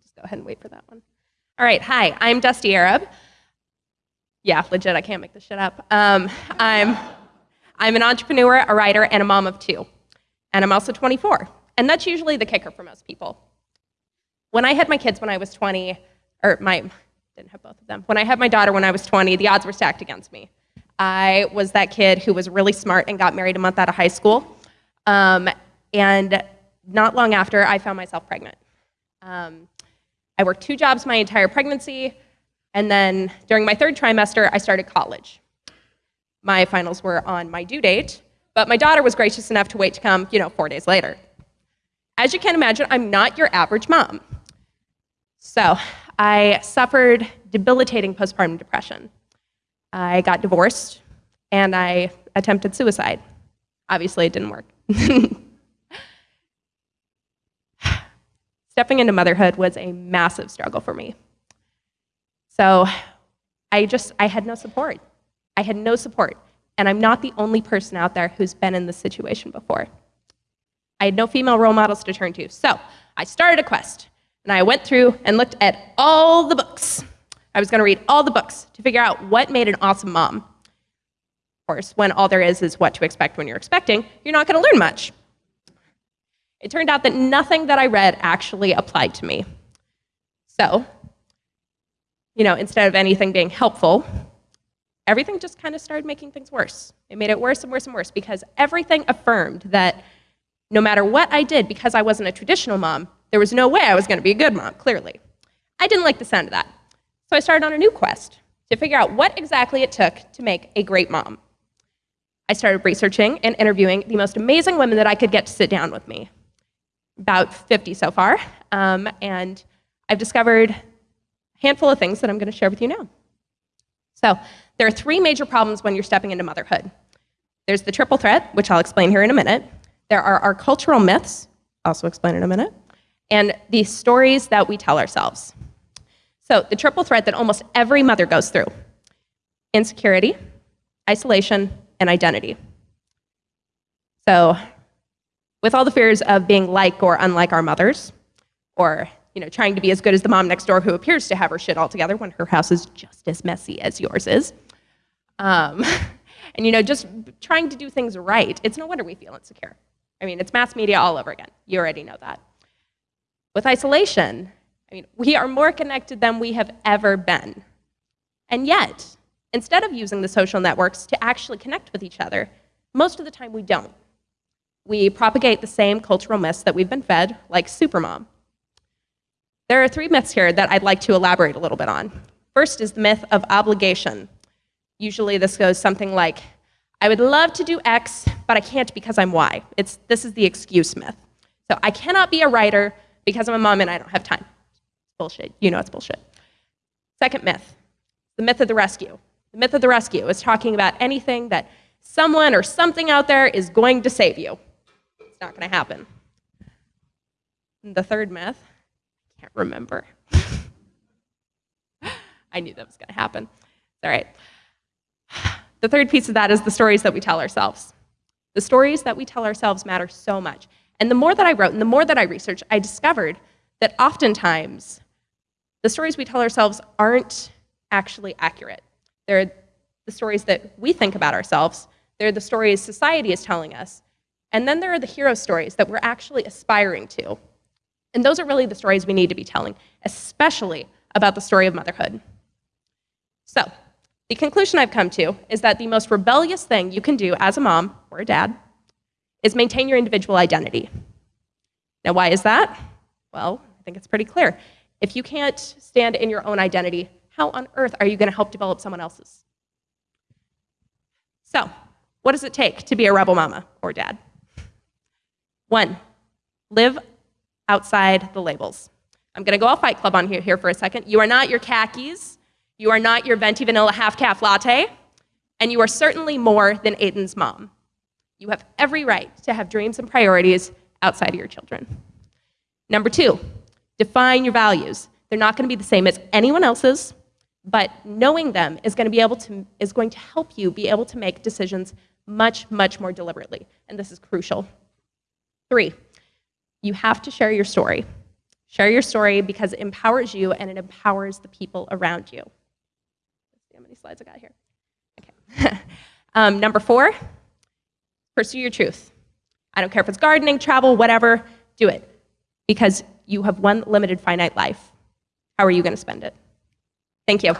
We'll just go ahead and wait for that one. All right, hi, I'm Dusti Arab. Yeah, legit, I can't make this shit up. Um, I'm, I'm an entrepreneur, a writer, and a mom of two. And I'm also 24. And that's usually the kicker for most people. When I had my kids when I was 20, or my, didn't have both of them. When I had my daughter when I was 20, the odds were stacked against me. I was that kid who was really smart and got married a month out of high school. Um, and not long after, I found myself pregnant. Um, I worked two jobs my entire pregnancy, and then during my third trimester, I started college. My finals were on my due date, but my daughter was gracious enough to wait to come, you know, four days later. As you can imagine, I'm not your average mom. So I suffered debilitating postpartum depression. I got divorced and I attempted suicide. Obviously, it didn't work. Stepping into motherhood was a massive struggle for me. So I just, I had no support. I had no support. And I'm not the only person out there who's been in this situation before. I had no female role models to turn to. So I started a quest, and I went through and looked at all the books. I was going to read all the books to figure out what made an awesome mom. Of course, when all there is is what to expect when you're expecting, you're not going to learn much. It turned out that nothing that I read actually applied to me. So, you know, instead of anything being helpful, everything just kind of started making things worse. It made it worse and worse and worse because everything affirmed that no matter what I did, because I wasn't a traditional mom, there was no way I was going to be a good mom, clearly. I didn't like the sound of that. So I started on a new quest to figure out what exactly it took to make a great mom. I started researching and interviewing the most amazing women that I could get to sit down with me. About 50 so far. Um, and I've discovered a handful of things that I'm going to share with you now. So there are three major problems when you're stepping into motherhood. There's the triple threat, which I'll explain here in a minute. There are our cultural myths, also explain in a minute, and the stories that we tell ourselves. So the triple threat that almost every mother goes through, insecurity, isolation, and identity. So with all the fears of being like or unlike our mothers, or you know, trying to be as good as the mom next door who appears to have her shit all together when her house is just as messy as yours is. Um, and you know, just trying to do things right. It's no wonder we feel insecure. I mean, it's mass media all over again. You already know that. With isolation, I mean, we are more connected than we have ever been. And yet, instead of using the social networks to actually connect with each other, most of the time we don't. We propagate the same cultural myths that we've been fed, like supermom. There are three myths here that I'd like to elaborate a little bit on. First is the myth of obligation. Usually this goes something like, I would love to do X, but I can't because I'm Y. It's, this is the excuse myth. So I cannot be a writer because I'm a mom and I don't have time. It's bullshit. You know it's bullshit. Second myth, the myth of the rescue. The myth of the rescue is talking about anything that someone or something out there is going to save you. Not going to happen. And the third myth, I can't remember. I knew that was going to happen. All right. The third piece of that is the stories that we tell ourselves. The stories that we tell ourselves matter so much. And the more that I wrote and the more that I researched, I discovered that oftentimes the stories we tell ourselves aren't actually accurate. They're the stories that we think about ourselves, they're the stories society is telling us, and then there are the hero stories that we're actually aspiring to. And those are really the stories we need to be telling, especially about the story of motherhood. So, the conclusion I've come to is that the most rebellious thing you can do as a mom or a dad is maintain your individual identity. Now, why is that? Well, I think it's pretty clear. If you can't stand in your own identity, how on earth are you going to help develop someone else's? So, what does it take to be a rebel mama or dad? One, live outside the labels. I'm going to go all Fight Club on here, here for a second. You are not your khakis. You are not your venti vanilla half caf latte, and you are certainly more than Aiden's mom. You have every right to have dreams and priorities outside of your children. Number two, define your values. They're not going to be the same as anyone else's, but knowing them is going to be able to is going to help you be able to make decisions much much more deliberately, and this is crucial. Three, you have to share your story. Share your story because it empowers you and it empowers the people around you. Let's see how many slides I got here. Okay. um, number four, pursue your truth. I don't care if it's gardening, travel, whatever, do it. Because you have one limited finite life. How are you going to spend it? Thank you.